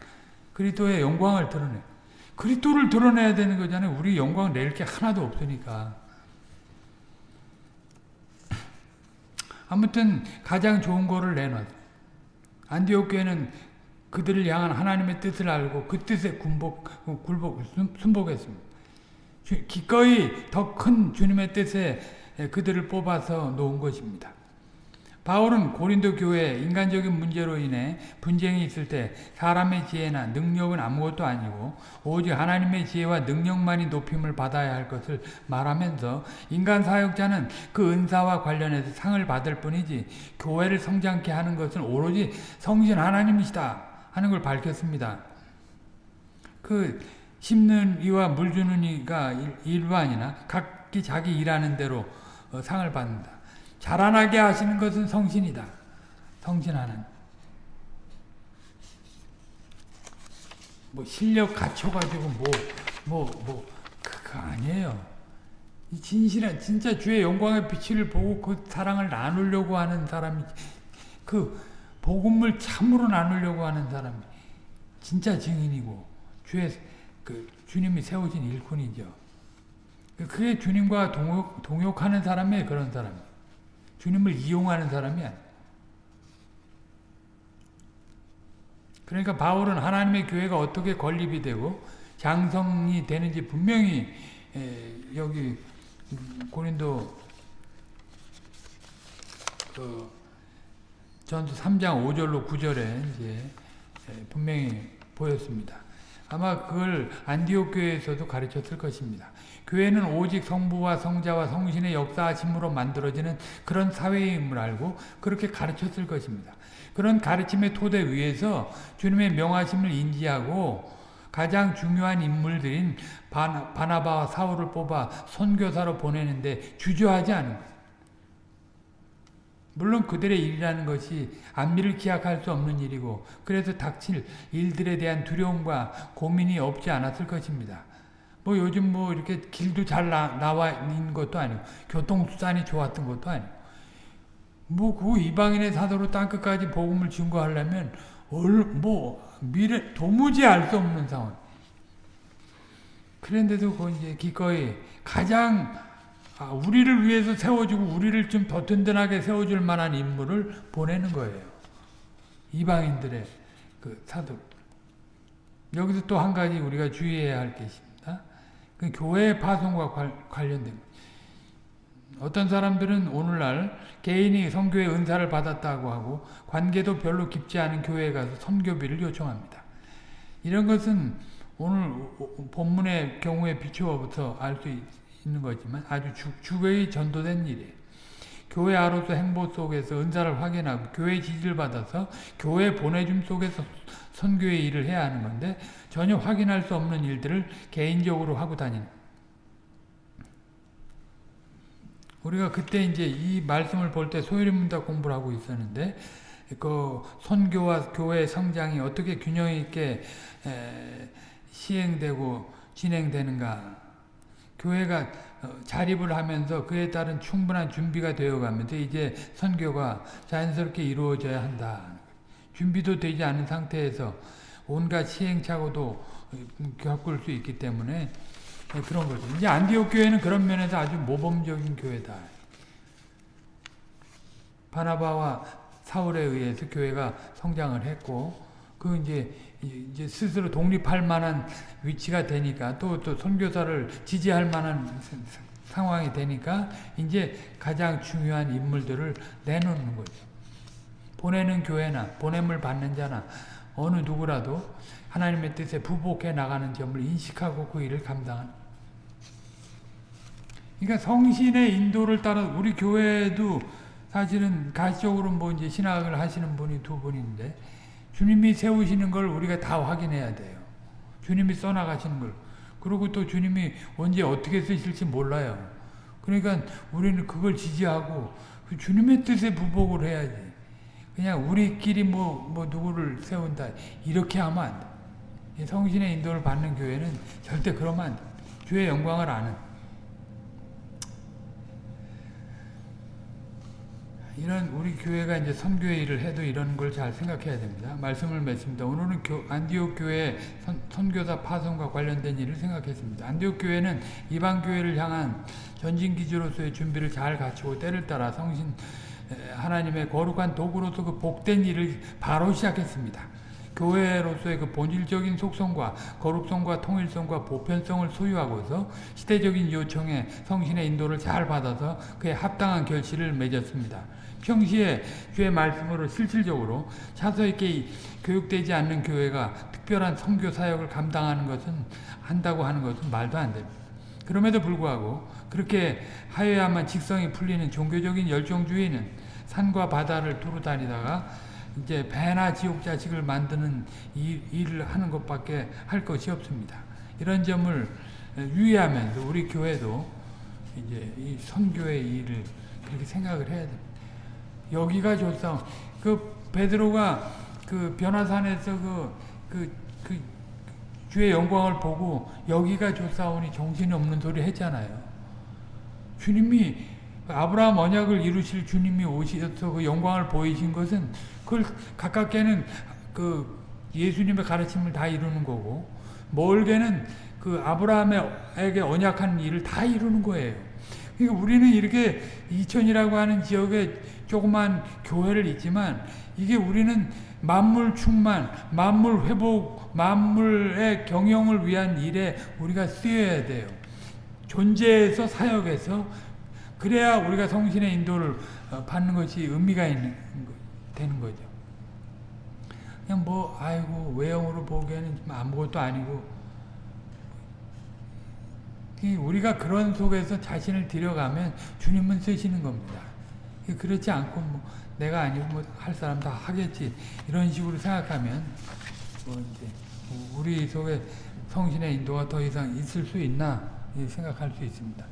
그리스도의 영광을 드러내. 그리스도를 드러내야 되는 거잖아요. 우리 영광 낼 게 하나도 없으니까. 아무튼 가장 좋은 거를 내놔. 안디옥 교회는 그들을 향한 하나님의 뜻을 알고 그 뜻에 군복, 굴복, 순복했습니다. 주- 기꺼이 더 큰 주님의 뜻에 그들을 뽑아서 놓은 것입니다. 바울은 고린도 교회 인간적인 문제로 인해 분쟁이 있을 때 사람의 지혜나 능력은 아무것도 아니고 오직 하나님의 지혜와 능력만이 높임을 받아야 할 것을 말하면서 인간 사역자는 그 은사와 관련해서 상을 받을 뿐이지 교회를 성장케 하는 것은 오로지 성신 하나님이시다 하는 걸 밝혔습니다. 그 심는 이와 물 주는 이가 일- 일반이나 각기 자기 일하는 대로 어, 상을 받는다. 자라나게 하시는 것은 성신이다. 성신 하나님. 뭐 실력 갖춰가지고 뭐 뭐 뭐 그거 아니에요. 이 진실한 진짜 주의 영광의 빛을 보고 그 사랑을 나누려고 하는 사람이 그 복음을 참으로 나누려고 하는 사람이 진짜 증인이고 주의 그 주님이 세우신 일꾼이죠. 그게 주님과 동욕, 동욕하는 사람이에요. 그런 사람. 주님을 이용하는 사람이 아니에요. 그러니까 바울은 하나님의 교회가 어떻게 건립이 되고 장성이 되는지 분명히 에, 여기 고린도 그 전서 3장 5절로 9절에 이제 에, 분명히 보였습니다. 아마 그걸 안디옥 교회에서도 가르쳤을 것입니다. 교회는 오직 성부와 성자와 성신의 역사하심으로 만들어지는 그런 사회임을 알고 그렇게 가르쳤을 것입니다. 그런 가르침의 토대 위에서 주님의 명하심을 인지하고 가장 중요한 인물들인 바나, 바나바와 사울을 뽑아 선교사로 보내는데 주저하지 않은 거예요. 물론 그들의 일이라는 것이 안미를 기약할 수 없는 일이고 그래서 닥칠 일들에 대한 두려움과 고민이 없지 않았을 것입니다. 뭐 요즘 뭐 이렇게 길도 잘 나, 나와 있는 것도 아니고 교통수단이 좋았던 것도 아니고 뭐그 이방인의 사도로 땅끝까지 복음을 증거하려면 얼, 뭐 미래 도무지 알 수 없는 상황. 그런데도 그 이제 기꺼이 가장 아, 우리를 위해서 세워주고 우리를 좀 더 든든하게 세워줄 만한 인물을 보내는 거예요. 이방인들의 그 사도. 여기서 또 한 가지 우리가 주의해야 할 게 있습니다. 그 교회 파송과 관, 관련된 것. 어떤 사람들은 오늘날 개인이 선교의 은사를 받았다고 하고 관계도 별로 깊지 않은 교회에 가서 선교비를 요청합니다. 이런 것은 오늘 본문의 경우에 비추어부터 알 수 있는 거지만 아주 주, 주 거의 전도된 일이에요. 교회 아로서 행보 속에서 은사를 확인하고 교회 지지를 받아서 교회 보내줌 속에서 선교의 일을 해야 하는 건데 전혀 확인할 수 없는 일들을 개인적으로 하고 다니는 우리가 그때 이제 이 말씀을 볼 때 소유리 문답 공부를 하고 있었는데 그 선교와 교회 성장이 어떻게 균형 있게 시행되고 진행되는가 교회가 자립을 하면서 그에 따른 충분한 준비가 되어가면서 이제 선교가 자연스럽게 이루어져야 한다. 준비도 되지 않은 상태에서 온갖 시행착오도 겪을 수 있기 때문에 그런 거죠. 이제 안디옥 교회는 그런 면에서 아주 모범적인 교회다. 바나바와 사울에 의해서 교회가 성장을 했고, 그 이제 이제 스스로 독립할 만한 위치가 되니까 또 또 선교사를 지지할 만한 상황이 되니까 이제 가장 중요한 인물들을 내놓는 거죠. 보내는 교회나 보냄을 받는 자나 어느 누구라도 하나님의 뜻에 부복해 나가는 점을 인식하고 그 일을 감당하는 그러니까 성신의 인도를 따라 우리 교회도 사실은 가시적으로 뭐 이제 신학을 하시는 분이 두 분인데 주님이 세우시는 걸 우리가 다 확인해야 돼요. 주님이 써나가시는 걸. 그리고 또 주님이 언제 어떻게 쓰실지 몰라요. 그러니까 우리는 그걸 지지하고 그 주님의 뜻에 부복을 해야지. 그냥 우리끼리 뭐, 뭐 누구를 세운다. 이렇게 하면 안 돼. 성신의 인도를 받는 교회는 절대 그러면 안 돼. 주의 영광을 아는. 이런 우리 교회가 이제 선교의 일을 해도 이런 걸 잘 생각해야 됩니다. 말씀을 맺습니다. 오늘은 교, 안디옥 교회 선, 선교사 파송과 관련된 일을 생각했습니다. 안디옥 교회는 이방 교회를 향한 전진 기지로서의 준비를 잘 갖추고 때를 따라 성신 하나님의 거룩한 도구로서 그 복된 일을 바로 시작했습니다. 교회로서의 그 본질적인 속성과 거룩성과 통일성과 보편성을 소유하고서 시대적인 요청에 성신의 인도를 잘 받아서 그에 합당한 결실을 맺었습니다. 평시에 주의 말씀으로 실질적으로 차서 있게 교육되지 않는 교회가 특별한 선교 사역을 감당하는 것은 한다고 하는 것은 말도 안 됩니다. 그럼에도 불구하고 그렇게 하여야만 직성이 풀리는 종교적인 열정주의는 산과 바다를 두루 다니다가 이제 배나 지옥 자식을 만드는 일, 일을 하는 것밖에 할 것이 없습니다. 이런 점을 유의하면서 우리 교회도 이제 이 선교의 일을 그렇게 생각을 해야 됩니다. 여기가 좋다. 그 베드로가 그 변화산에서 그, 그, 그 주의 영광을 보고 여기가 좋사오니 정신이 없는 소리 했잖아요. 주님이 아브라함 언약을 이루실 주님이 오셔서 그 영광을 보이신 것은 그걸 가깝게는 그 예수님의 가르침을 다 이루는 거고 멀게는 그 아브라함에게 언약한 일을 다 이루는 거예요. 그러니까 우리는 이렇게 이천이라고 하는 지역에 조그만 교회를 있지만 이게 우리는 만물 충만, 만물 회복, 만물의 경영을 위한 일에 우리가 쓰여야 돼요. 존재에서 사역에서 그래야 우리가 성신의 인도를 어, 받는 것이 의미가 있는 되는 거죠. 그냥 뭐 아이고 외형으로 보기에는 좀 아무것도 아니고 우리가 그런 속에서 자신을 들여가면 주님은 쓰시는 겁니다. 그렇지 않고 뭐 내가 아니고 뭐 할 사람 다 하겠지 이런 식으로 생각하면 뭐 이제 우리 속에 성신의 인도가 더 이상 있을 수 있나 생각할 수 있습니다.